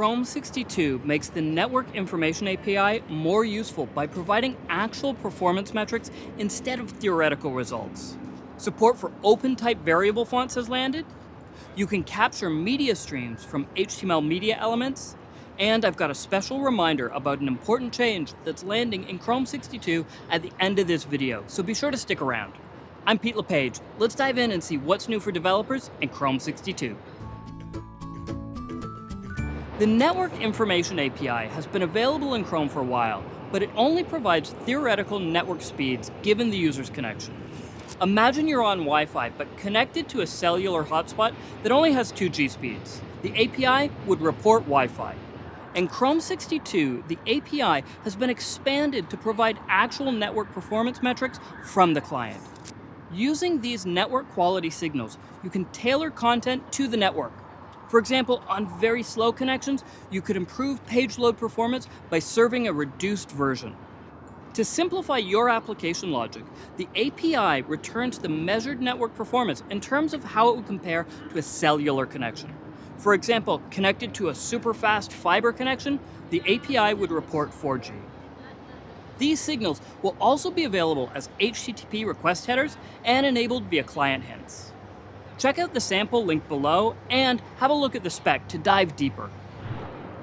Chrome 62 makes the Network Information API more useful by providing actual performance metrics instead of theoretical results. Support for OpenType variable fonts has landed. You can capture media streams from HTML media elements. And I've got a special reminder about an important change that's landing in Chrome 62 at the end of this video, so be sure to stick around. I'm Pete LePage. Let's dive in and see what's new for developers in Chrome 62. The Network Information API has been available in Chrome for a while, but it only provides theoretical network speeds given the user's connection. Imagine you're on Wi-Fi, but connected to a cellular hotspot that only has 2G speeds. The API would report Wi-Fi. In Chrome 62, the API has been expanded to provide actual network performance metrics from the client. Using these network quality signals, you can tailor content to the network, for example, on very slow connections, you could improve page load performance by serving a reduced version. To simplify your application logic, the API returns the measured network performance in terms of how it would compare to a cellular connection. For example, connected to a super fast fiber connection, the API would report 4G. These signals will also be available as HTTP request headers and enabled via client hints. Check out the sample link below and have a look at the spec to dive deeper.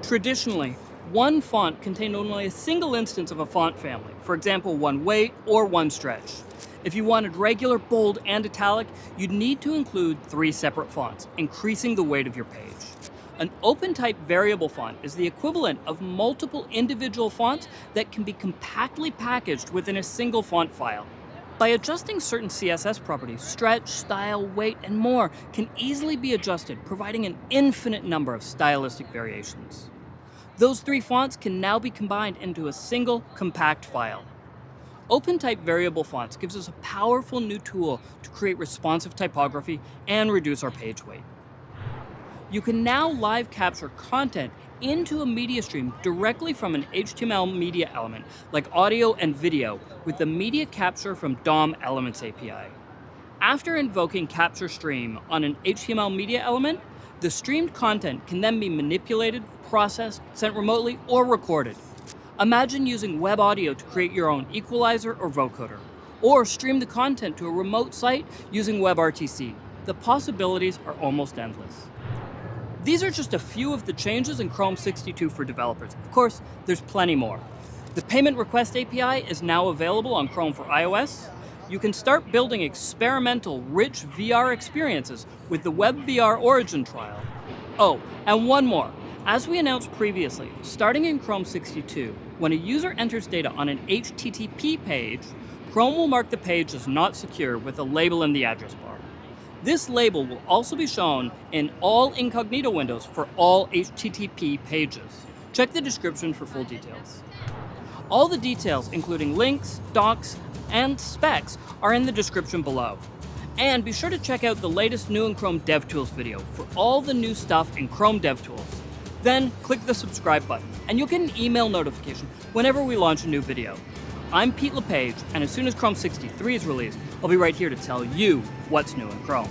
Traditionally, one font contained only a single instance of a font family, for example, one weight or one stretch. If you wanted regular, bold, and italic, you'd need to include three separate fonts, increasing the weight of your page. An OpenType variable font is the equivalent of multiple individual fonts that can be compactly packaged within a single font file. By adjusting certain CSS properties, stretch, style, weight, and more can easily be adjusted, providing an infinite number of stylistic variations. Those three fonts can now be combined into a single, compact file. OpenType variable fonts gives us a powerful new tool to create responsive typography and reduce our page weight. You can now live capture content into a media stream directly from an HTML media element, like audio and video, with the media capture from DOM Elements API. After invoking capture stream on an HTML media element, the streamed content can then be manipulated, processed, sent remotely, or recorded. Imagine using web audio to create your own equalizer or vocoder, or stream the content to a remote site using WebRTC. The possibilities are almost endless. These are just a few of the changes in Chrome 62 for developers. Of course, there's plenty more. The Payment Request API is now available on Chrome for iOS. You can start building experimental, rich VR experiences with the WebVR Origin trial. Oh, and one more. As we announced previously, starting in Chrome 62, when a user enters data on an HTTP page, Chrome will mark the page as not secure with a label in the address bar. This label will also be shown in all incognito windows for all HTTP pages. Check the description for full details. All the details, including links, docs, and specs, are in the description below. And be sure to check out the latest new in Chrome DevTools video for all the new stuff in Chrome DevTools. Then click the subscribe button, and you'll get an email notification whenever we launch a new video. I'm Pete LePage, and as soon as Chrome 63 is released, I'll be right here to tell you what's new in Chrome.